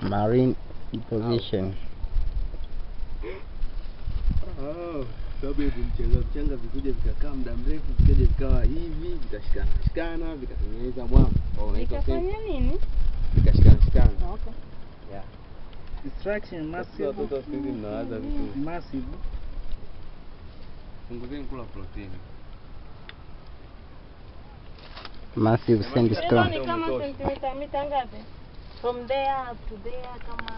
marine deposition. Oh, sababu hivi mchanga mchanga vikuja vikakaa muda mrefu vikaja vikawa hivi vikashikana shikana vikatengeneza mwamba. Oh, unaitwa nini? Vikashikana shikana. Okay. Yeah. Destruction massive. watoto siku hizi mnawaza vitu. Massive. Punguzeni kula protini. Massive sandstone. ni kama sentimita mita ngapi? From there to there kama